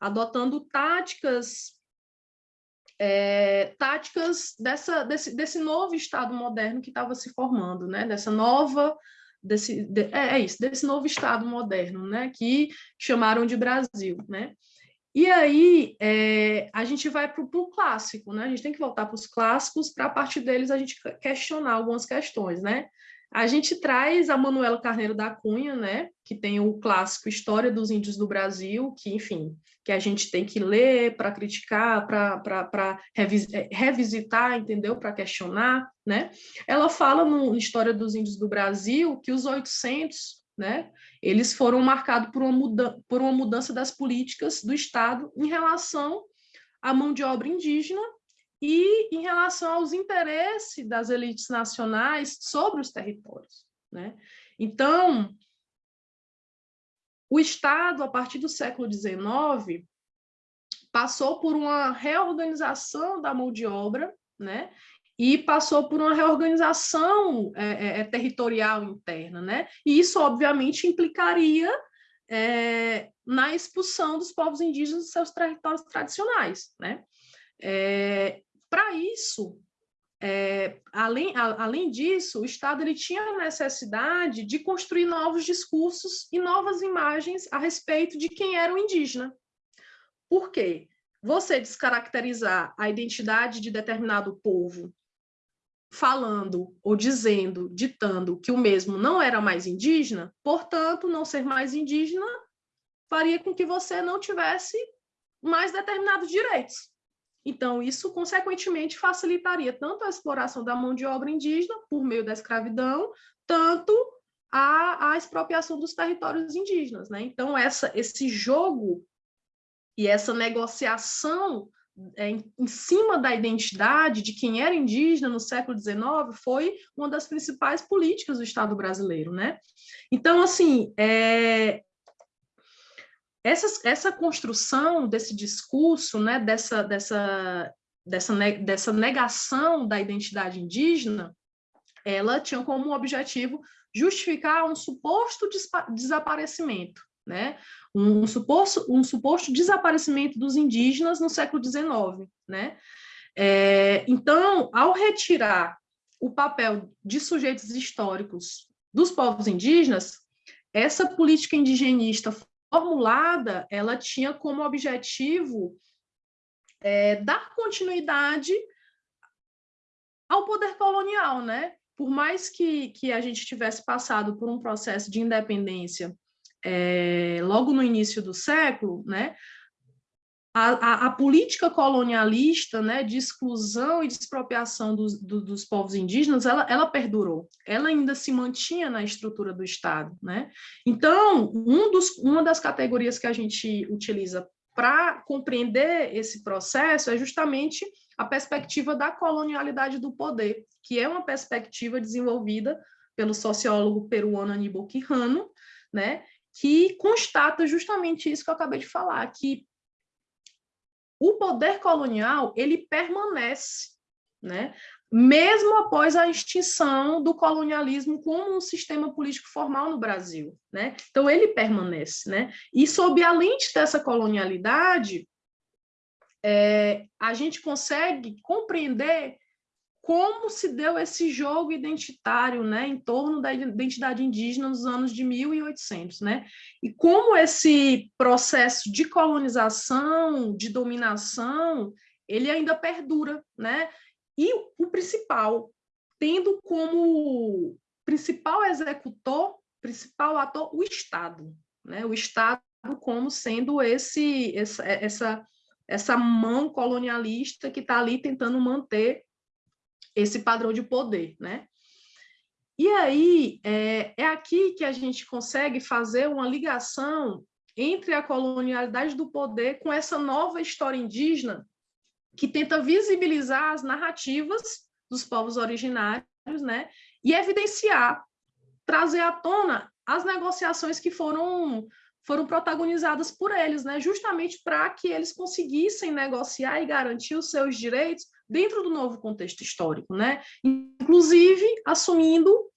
adotando táticas é, táticas dessa, desse, desse novo Estado moderno que estava se formando, né? dessa nova, desse, de, é, é, isso, desse novo Estado moderno, né? que chamaram de Brasil. Né? E aí é, a gente vai para o clássico, né? a gente tem que voltar para os clássicos para a partir deles a gente questionar algumas questões. Né? A gente traz a Manuela Carneiro da Cunha, né, que tem o clássico História dos Índios do Brasil, que, enfim, que a gente tem que ler para criticar, para revis, é, revisitar, entendeu? Para questionar, né? Ela fala no História dos Índios do Brasil que os 800, né, eles foram marcados por uma, muda, por uma mudança das políticas do Estado em relação à mão de obra indígena e em relação aos interesses das elites nacionais sobre os territórios. Né? Então, o Estado, a partir do século XIX, passou por uma reorganização da mão de obra, né? e passou por uma reorganização é, é, é territorial interna, né? E isso, obviamente, implicaria é, na expulsão dos povos indígenas dos seus territórios tradicionais, né? É, para isso, é, além, a, além disso, o Estado ele tinha a necessidade de construir novos discursos e novas imagens a respeito de quem era o indígena. Por quê? Você descaracterizar a identidade de determinado povo falando ou dizendo, ditando que o mesmo não era mais indígena, portanto, não ser mais indígena faria com que você não tivesse mais determinados direitos. Então, isso, consequentemente, facilitaria tanto a exploração da mão de obra indígena por meio da escravidão, tanto a, a expropriação dos territórios indígenas. Né? Então, essa, esse jogo e essa negociação é, em, em, cima da identidade de quem era indígena no século XIX foi uma das principais políticas do Estado brasileiro. Né? Então, assim, é, essa, essa construção desse discurso, né, dessa, dessa, dessa, dessa negação da identidade indígena, ela tinha como objetivo justificar um suposto desaparecimento, né? um, suposto, um suposto desaparecimento dos indígenas no século XIX. Né? É, então, ao retirar o papel de sujeitos históricos dos povos indígenas, essa política indigenista formulada, ela tinha como objetivo é, dar continuidade ao poder colonial, né? Por mais que, que a gente tivesse passado por um processo de independência é, logo no início do século, né? A, a, a, política colonialista né, de exclusão e de expropriação dos, do, dos povos indígenas, ela, ela perdurou, ela ainda se mantinha na estrutura do Estado. Né? Então, um dos, uma das categorias que a gente utiliza para compreender esse processo é justamente a perspectiva da colonialidade do poder, que é uma perspectiva desenvolvida pelo sociólogo peruano Aníbal Quijano, né, que constata justamente isso que eu acabei de falar, que o poder colonial ele permanece, né? mesmo após a extinção do colonialismo como um sistema político formal no Brasil. Né? Então, ele permanece. Né? E, sob a lente dessa colonialidade, é, a gente consegue compreender como se deu esse jogo identitário né, em torno da identidade indígena nos anos de 1800, né? E como esse processo de colonização, de dominação, ele ainda perdura, né? E o principal, tendo como principal executor, principal ator, o Estado, né? O Estado como sendo esse essa essa, essa mão colonialista que está ali tentando manter esse padrão de poder, né? E aí, é, é aqui que a gente consegue fazer uma ligação entre a colonialidade do poder com essa nova história indígena que tenta visibilizar as narrativas dos povos originários, né? E evidenciar, trazer à tona as negociações que foram foram protagonizadas por eles, né? Justamente para que eles conseguissem negociar e garantir os seus direitos dentro do novo contexto histórico, né? inclusive assumindo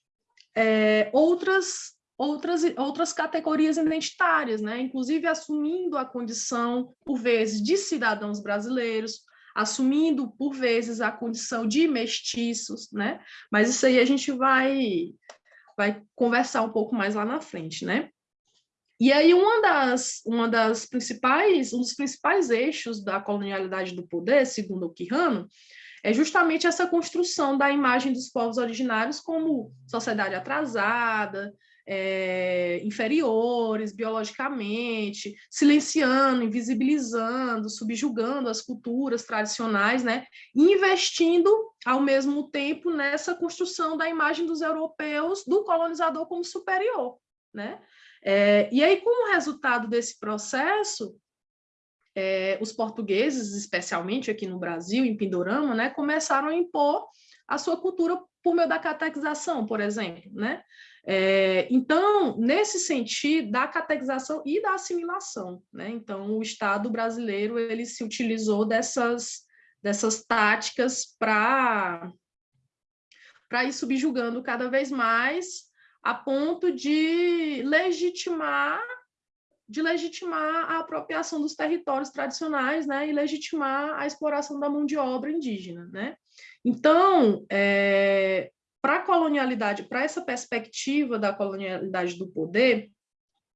é, outras outras, outras categorias identitárias, né? inclusive assumindo a condição, por vezes, de cidadãos brasileiros, assumindo, por vezes, a condição de mestiços, né? mas isso aí a gente vai, vai conversar um pouco mais lá na frente. Né? E aí uma das, uma das principais, um dos principais eixos da colonialidade do poder, segundo o Quirrano, é justamente essa construção da imagem dos povos originários como sociedade atrasada, é, inferiores biologicamente, silenciando, invisibilizando, subjugando as culturas tradicionais, né? investindo ao mesmo tempo nessa construção da imagem dos europeus, do colonizador como superior. Né? É, e aí, como resultado desse processo, é, os portugueses, especialmente aqui no Brasil, em Pindorama, né, começaram a impor a sua cultura por meio da catequização, por exemplo. Né? É, então, nesse sentido, da catequização e da assimilação. Né? Então, o Estado brasileiro ele se utilizou dessas, dessas táticas para ir subjugando cada vez mais a ponto de legitimar de legitimar a apropriação dos territórios tradicionais, né, e legitimar a exploração da mão de obra indígena, né. Então, é, para a colonialidade, para essa perspectiva da colonialidade do poder,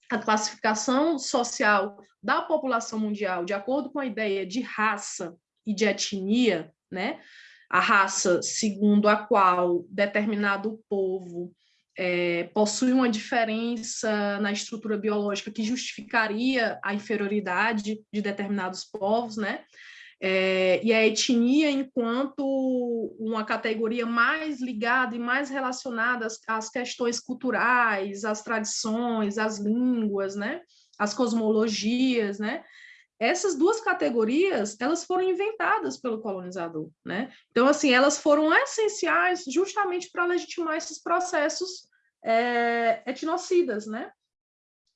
a classificação social da população mundial, de acordo com a ideia de raça e de etnia, né, a raça segundo a qual determinado povo é, possui uma diferença na estrutura biológica que justificaria a inferioridade de determinados povos, né? É, e a etnia enquanto uma categoria mais ligada e mais relacionada às, às questões culturais, às tradições, às línguas, né? As cosmologias, né? Essas duas categorias, elas foram inventadas pelo colonizador, né? Então, assim, elas foram essenciais justamente para legitimar esses processos é, etnocidas, né?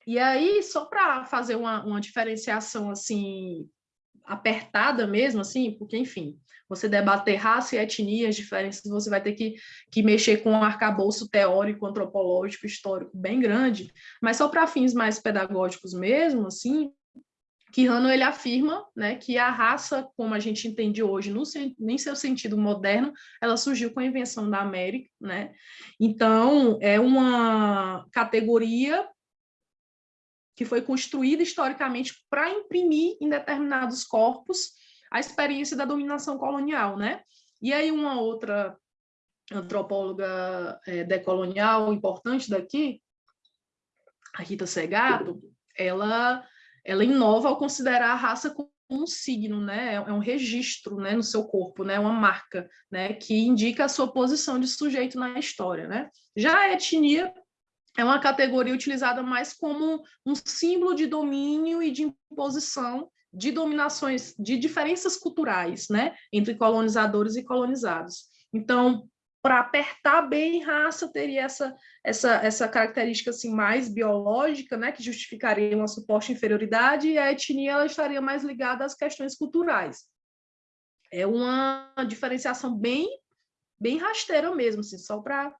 E aí, só para fazer uma, uma diferenciação, assim, apertada mesmo, assim, porque, enfim, você debater raça e etnia, as diferenças, você vai ter que, que mexer com um arcabouço teórico, antropológico, histórico bem grande, mas só para fins mais pedagógicos mesmo, assim, Quirrano ele afirma né, que a raça, como a gente entende hoje, no, em seu sentido moderno, ela surgiu com a invenção da América. Né? Então, é uma categoria que foi construída historicamente para imprimir em determinados corpos a experiência da dominação colonial. Né? E aí uma outra antropóloga é, decolonial importante daqui, a Rita Segato, ela ela inova ao considerar a raça como um signo, né? É um registro, né, no seu corpo, né, uma marca, né, que indica a sua posição de sujeito na história, né? Já a etnia é uma categoria utilizada mais como um símbolo de domínio e de imposição de dominações, de diferenças culturais, né, entre colonizadores e colonizados. Então, para apertar bem raça teria essa, essa, essa característica assim, mais biológica, né, que justificaria uma suposta inferioridade, e a etnia ela estaria mais ligada às questões culturais. É uma diferenciação bem, bem rasteira mesmo, assim, só para